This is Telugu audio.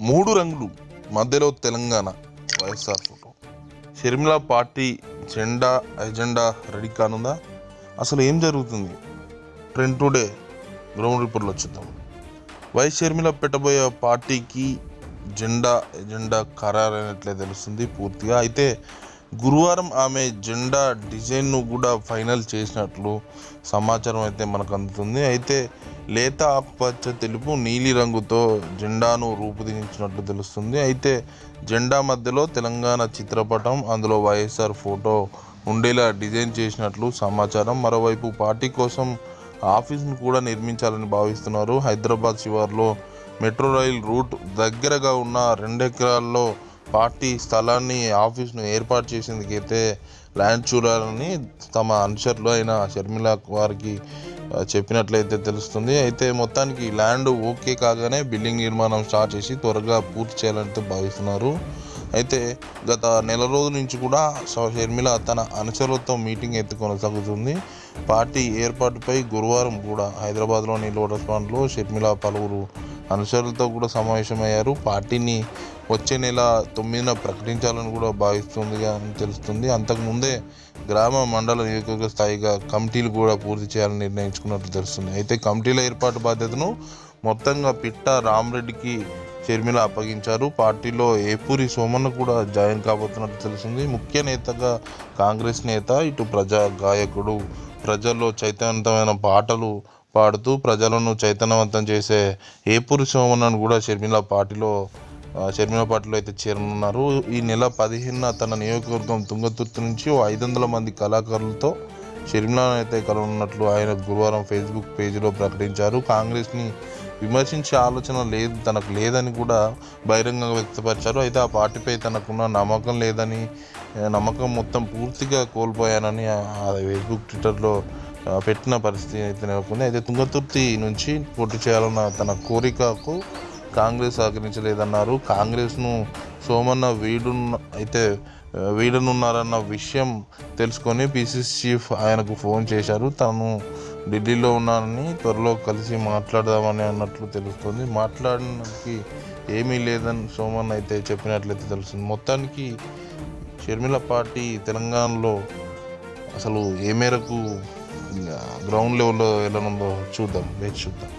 మూడు రంగులు మధ్యలో తెలంగాణ వైఎస్ఆర్ ఫోటో. షర్మిల పార్టీ జెండా ఎజెండా రెడీ కానుందా? అసలు ఏం జరుగుతుంది? ట్రెండ్ టుడే గ్రౌండ్ రిపోర్ట్లో చూద్దాం. వైఎస్ షర్మిల పెట్టబోయే పార్టీకి జెండా ఎజెండా ఖరారైనట్లే తెలుస్తుంది పూర్తిగా. అయితే గురువారం ఆమె జెండా డిజైన్ను కూడా ఫైనల్ చేసినట్లు సమాచారం అయితే మనకు అందుతుంది. అయితే లేత ఆకుపచ్చ తెలుపు నీలి రంగుతో జెండాను రూపుదిద్దించినట్లు తెలుస్తుంది. అయితే జెండా మధ్యలో తెలంగాణ చిత్రపటం అందులో వైఎస్ఆర్ ఫోటో ఉండేలా డిజైన్ చేసినట్లు సమాచారం. మరోవైపు పార్టీ కోసం ఆఫీస్ను కూడా నిర్మించాలని భావిస్తున్నారు. హైదరాబాద్ శివార్లో మెట్రో రైల్ రూట్ దగ్గరగా ఉన్న రెండెకరాల్లో పార్టీ స్థలాన్ని ఆఫీస్ను ఏర్పాటు చేసేందుకైతే ల్యాండ్ చూడాలని తమ అనుచరులు అయిన షర్మిల వారికి చెప్పినట్లయితే తెలుస్తుంది. అయితే మొత్తానికి ల్యాండ్ ఓకే కాగానే బిల్డింగ్ నిర్మాణం స్టార్ట్ చేసి త్వరగా పూర్తి చేయాలని భావిస్తున్నారు. అయితే గత నెల రోజుల నుంచి కూడా షర్మిల తన అనుచరులతో మీటింగ్ అయితే కొనసాగుతుంది. పార్టీ ఏర్పాటుపై గురువారం కూడా హైదరాబాద్లోని లోటస్ పాండ్లో షర్మిల పలువురు అనుచరులతో కూడా సమావేశమయ్యారు. పార్టీని వచ్చే నెల తొమ్మిదిన ప్రకటించాలని కూడా భావిస్తుంది అని తెలుస్తుంది. అంతకుముందే గ్రామ మండల నియోజకవర్గ స్థాయిగా కమిటీలు కూడా పూర్తి చేయాలని నిర్ణయించుకున్నట్లు తెలుస్తుంది. అయితే కమిటీల ఏర్పాటు బాధ్యతను మొత్తంగా పిట్ట రామరెడ్డికి షర్మిల అప్పగించారు. పార్టీలో ఏపూరి సోమన్న కూడా జాయిన్ కాబోతున్నట్టు తెలుస్తుంది. ముఖ్య నేతగా కాంగ్రెస్ నేత ఇటు ప్రజా గాయకుడు ప్రజల్లో చైతన్యవంతమైన పాటలు పాడుతూ ప్రజలను చైతన్యవంతం చేసే ఏపూరి సోమన్నను కూడా షర్మిల పార్టీలో షర్మిల పార్టీలో అయితే చేరనున్నారు. ఈ నెల పదిహేనున తన నియోజకవర్గం తుంగతుర్తి నుంచి ఓ ఐదు వందల మంది కళాకారులతో షర్మిలను అయితే కలవనున్నట్లు ఆయన గురువారం ఫేస్బుక్ పేజీలో ప్రకటించారు. కాంగ్రెస్ని విమర్శించే ఆలోచన లేదు తనకు లేదని కూడా బహిరంగంగా వ్యక్తపరిచారు. అయితే ఆ పార్టీపై తనకున్న నమ్మకం లేదని నమ్మకం మొత్తం పూర్తిగా కోల్పోయానని ఆ ఫేస్బుక్ ట్విట్టర్లో పెట్టిన పరిస్థితి అయితే నెలకొంది అయితే తుంగతుర్తి నుంచి పోటీ చేయాలన్న తన కోరికకు కాంగ్రెస్ సహకరించలేదన్నారు. కాంగ్రెస్ను సోమన్న వీడున్న అయితే వీడనున్నారన్న విషయం తెలుసుకొని పిసిసి చీఫ్ ఆయనకు ఫోన్ చేశారు. తను ఢిల్లీలో ఉన్నానని త్వరలో కలిసి మాట్లాడదామని అన్నట్లు తెలుస్తుంది. మాట్లాడడానికి ఏమీ లేదని సోమన్ అయితే చెప్పినట్లయితే తెలుస్తుంది. మొత్తానికి షర్మిల పార్టీ తెలంగాణలో అసలు ఏ మేరకు గ్రౌండ్ లెవెల్లో ఎలా ఉందో చూద్దాం వేచి చూద్దాం.